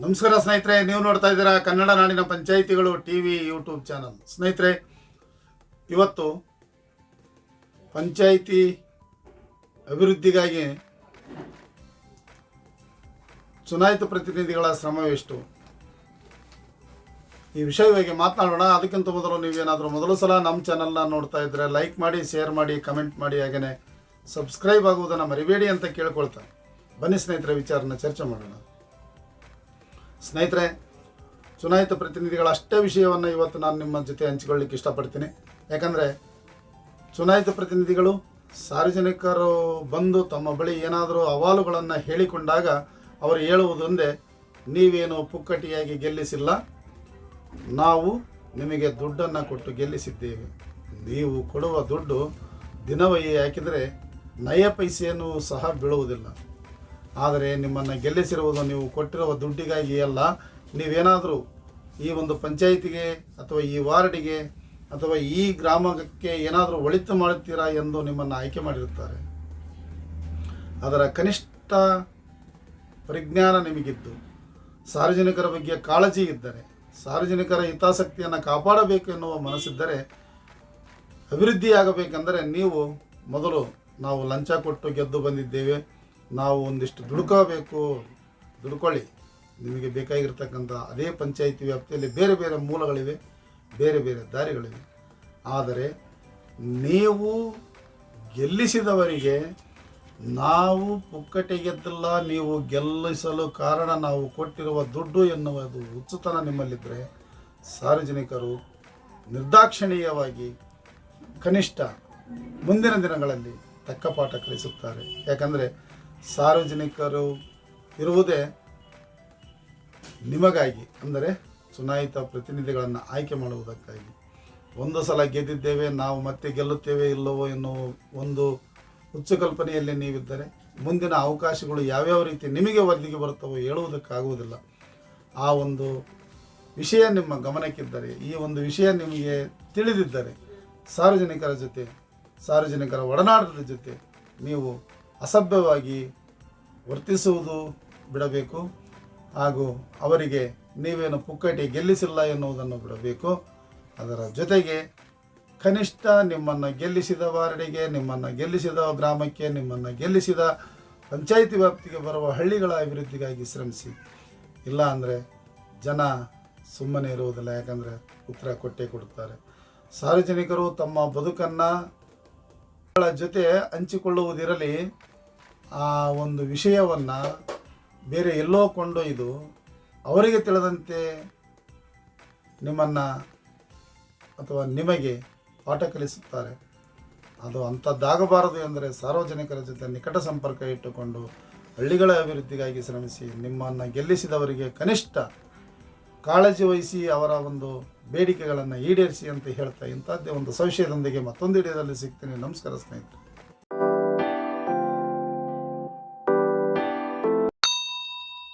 ನಮಸ್ಕಾರ ಸ್ನೇಹಿತರೆ, ನೀವು ನೋಡ್ತಾ ಇದ್ದೀರಾ ಕನ್ನಡ ನಾಡಿನ ಪಂಚಾಯಿತಿಗಳು ಟಿ ವಿ ಯೂಟ್ಯೂಬ್ ಚಾನಲ್. ಸ್ನೇಹಿತರೆ, ಇವತ್ತು ಪಂಚಾಯಿತಿ ಅಭಿವೃದ್ಧಿಗಾಗಿ ಚುನಾಯಿತ ಪ್ರತಿನಿಧಿಗಳ ಶ್ರಮವೆಷ್ಟು? ಈ ವಿಷಯವಾಗಿ ಮಾತನಾಡೋಣ. ಅದಕ್ಕಿಂತ ಮೊದಲು ನೀವೇನಾದರೂ ಮೊದಲು ಸಲ ನಮ್ಮ ಚಾನಲ್ನ ನೋಡ್ತಾ ಇದ್ದರೆ ಲೈಕ್ ಮಾಡಿ ಶೇರ್ ಮಾಡಿ ಕಮೆಂಟ್ ಮಾಡಿ ಹಾಗೆಯೇ ಸಬ್ಸ್ಕ್ರೈಬ್ ಆಗುವುದನ್ನು ಮರಿಬೇಡಿ ಅಂತ ಕೇಳ್ಕೊಳ್ತಾ. ಬನ್ನಿ ಸ್ನೇಹಿತರೆ, ವಿಚಾರನ ಚರ್ಚೆ ಮಾಡೋಣ. ಸ್ನೇಹಿತರೆ, ಚುನಾಯಿತ ಪ್ರತಿನಿಧಿಗಳ ಅಷ್ಟೇ ವಿಷಯವನ್ನು ಇವತ್ತು ನಾನು ನಿಮ್ಮ ಜೊತೆ ಹಂಚಿಕೊಳ್ಳಿಕ್ಕೆ ಇಷ್ಟಪಡ್ತೀನಿ. ಯಾಕಂದರೆ, ಚುನಾಯಿತ ಪ್ರತಿನಿಧಿಗಳು ಸಾರ್ವಜನಿಕರು ಬಂದು ತಮ್ಮ ಬಳಿ ಏನಾದರೂ ಅಹವಾಲುಗಳನ್ನು ಹೇಳಿಕೊಂಡಾಗ ಅವರು ಹೇಳುವುದೊಂದೇ ನೀವೇನು ಪುಕ್ಕಟಿಯಾಗಿ ಗೆಲ್ಲಿಸಿಲ್ಲ, ನಾವು ನಿಮಗೆ ದುಡ್ಡನ್ನು ಕೊಟ್ಟು ಗೆಲ್ಲಿಸಿದ್ದೇವೆ. ನೀವು ಕೊಡುವ ದುಡ್ಡು ದಿನವಹಿ ಹಾಕಿದರೆ ನಯ ಪೈಸೆಯನ್ನು ಸಹ ಬೀಳುವುದಿಲ್ಲ. ಆದರೆ ನಿಮ್ಮನ್ನು ಗೆಲ್ಲಿಸಿರುವುದು ನೀವು ಕೊಟ್ಟಿರುವ ದುಡ್ಡಿಗಾಗಿ ಅಲ್ಲ. ನೀವೇನಾದರೂ ಈ ಒಂದು ಪಂಚಾಯಿತಿಗೆ ಅಥವಾ ಈ ವಾರ್ಡಿಗೆ ಅಥವಾ ಈ ಗ್ರಾಮಕ್ಕೆ ಏನಾದರೂ ಒಳಿತು ಮಾಡುತ್ತೀರಾ ಎಂದು ನಿಮ್ಮನ್ನು ಆಯ್ಕೆ ಮಾಡಿರುತ್ತಾರೆ. ಅದರ ಕನಿಷ್ಠ ಪರಿಜ್ಞಾನ ನಿಮಗಿದ್ದು, ಸಾರ್ವಜನಿಕರ ಬಗ್ಗೆ ಕಾಳಜಿ ಇದ್ದರೆ, ಸಾರ್ವಜನಿಕರ ಹಿತಾಸಕ್ತಿಯನ್ನು ಕಾಪಾಡಬೇಕು ಎನ್ನುವ ಮನಸ್ಸಿದ್ದರೆ, ಅಭಿವೃದ್ಧಿಯಾಗಬೇಕೆಂದರೆ ನೀವು ಮೊದಲು ನಾವು ಲಂಚ ಕೊಟ್ಟು ಗೆದ್ದು ಬಂದಿದ್ದೇವೆ. ನಾವು ಒಂದಿಷ್ಟು ದುಡುಕಬೇಕು. ದುಡ್ಕೊಳ್ಳಿ. ನಿಮಗೆ ಬೇಕಾಗಿರ್ತಕ್ಕಂಥ ಅದೇ ಪಂಚಾಯಿತಿ ವ್ಯಾಪ್ತಿಯಲ್ಲಿ ಬೇರೆ ಬೇರೆ ಮೂಲಗಳಿವೆ, ಬೇರೆ ಬೇರೆ ದಾರಿಗಳಿವೆ. ಆದರೆ ನೀವು ಗೆಲ್ಲಿಸಿದವರಿಗೆ ನಾವು ಪುಕ್ಕಟೆ ಗೆದ್ದಿಲ್ಲ, ನೀವು ಗೆಲ್ಲಿಸಲು ಕಾರಣ ನಾವು ಕೊಟ್ಟಿರುವ ದುಡ್ಡು ಎನ್ನುವುದು ಹುಚ್ಚುತನ ನಿಮ್ಮಲ್ಲಿದ್ದರೆ ಸಾರ್ವಜನಿಕರು ನಿರ್ದಾಕ್ಷಿಣೀಯವಾಗಿ ಕನಿಷ್ಠ ಮುಂದಿನ ದಿನಗಳಲ್ಲಿ ತಕ್ಕ ಪಾಠ ಕಲಿಸುತ್ತಾರೆ. ಯಾಕಂದರೆ ಸಾರ್ವಜನಿಕರು ಇರುವುದೇ ನಿಮಗಾಗಿ, ಅಂದರೆ ಚುನಾಯಿತ ಪ್ರತಿನಿಧಿಗಳನ್ನು ಆಯ್ಕೆ ಮಾಡುವುದಕ್ಕಾಗಿ. ಒಂದು ಸಲ ಗೆದ್ದಿದ್ದೇವೆ, ನಾವು ಮತ್ತೆ ಗೆಲ್ಲುತ್ತೇವೆ ಇಲ್ಲವೋ ಎನ್ನುವ ಒಂದು ಹುಚ್ಚು ಕಲ್ಪನೆಯಲ್ಲಿ ನೀವಿದ್ದರೆ, ಮುಂದಿನ ಅವಕಾಶಗಳು ಯಾವ್ಯಾವ ರೀತಿ ನಿಮಗೆ ಒದಗಿ ಬರುತ್ತವೋ ಹೇಳುವುದಕ್ಕಾಗುವುದಿಲ್ಲ. ಆ ಒಂದು ವಿಷಯ ನಿಮ್ಮ ಗಮನಕ್ಕಿದ್ದರೆ, ಈ ಒಂದು ವಿಷಯ ನಿಮಗೆ ತಿಳಿದಿದ್ದರೆ, ಸಾರ್ವಜನಿಕರ ಜೊತೆ, ಸಾರ್ವಜನಿಕರ ಒಡನಾಟದ ಜೊತೆ ನೀವು ಅಸಭ್ಯವಾಗಿ ವರ್ತಿಸುವುದು ಬಿಡಬೇಕು ಹಾಗೂ ಅವರಿಗೆ ನೀವೇನು ಪುಕ್ಕಟಿ ಗೆಲ್ಲಿಸಿಲ್ಲ ಎನ್ನುವುದನ್ನು ಬಿಡಬೇಕು. ಅದರ ಜೊತೆಗೆ ಕನಿಷ್ಠ ನಿಮ್ಮನ್ನು ಗೆಲ್ಲಿಸಿದ ವಾರ್ಡಿಗೆ, ನಿಮ್ಮನ್ನು ಗೆಲ್ಲಿಸಿದ ಗ್ರಾಮಕ್ಕೆ, ನಿಮ್ಮನ್ನು ಗೆಲ್ಲಿಸಿದ ಪಂಚಾಯಿತಿ ವ್ಯಾಪ್ತಿಗೆ ಬರುವ ಹಳ್ಳಿಗಳ ಅಭಿವೃದ್ಧಿಗಾಗಿ ಶ್ರಮಿಸಿ. ಇಲ್ಲ ಅಂದರೆ ಜನ ಸುಮ್ಮನೆ ಇರುವುದಿಲ್ಲ, ಯಾಕಂದರೆ ಉತ್ತರ ಕೊಟ್ಟೇ ಕೊಡುತ್ತಾರೆ. ಸಾರ್ವಜನಿಕರು ತಮ್ಮ ಬದುಕನ್ನು ಜೊತೆ ಹಂಚಿಕೊಳ್ಳುವುದಿರಲಿ ಆ ಒಂದು ವಿಷಯವನ್ನು ಬೇರೆ ಎಲ್ಲೋ ಕೊಂಡೊಯ್ದು ಅವರಿಗೆ ತಿಳಿದಂತೆ ನಿಮ್ಮನ್ನು ಅಥವಾ ನಿಮಗೆ ಪಾಠ ಕಲಿಸುತ್ತಾರೆ. ಅದು ಅಂಥದ್ದಾಗಬಾರದು ಎಂದರೆ ಸಾರ್ವಜನಿಕರ ಜೊತೆ ನಿಕಟ ಸಂಪರ್ಕ ಇಟ್ಟುಕೊಂಡು ಹಳ್ಳಿಗಳ ಅಭಿವೃದ್ಧಿಗಾಗಿ ಶ್ರಮಿಸಿ ನಿಮ್ಮನ್ನು ಗೆಲ್ಲಿಸಿದವರಿಗೆ ಕನಿಷ್ಠ ಕಾಳಜಿ ವಹಿಸಿ ಅವರ ಒಂದು ಬೇಡಿಕೆಗಳನ್ನು ಈಡೇರಿಸಿ ಅಂತ ಹೇಳ್ತಾ ಇಂಥದ್ದೇ ಒಂದು ಸಂಶಯದೊಂದಿಗೆ ಮತ್ತೊಂದು ಹಿಡಿಯದಲ್ಲಿ ಸಿಗ್ತೀನಿ. ನಮಸ್ಕಾರ ಸ್ನೇಹಿತರೆ.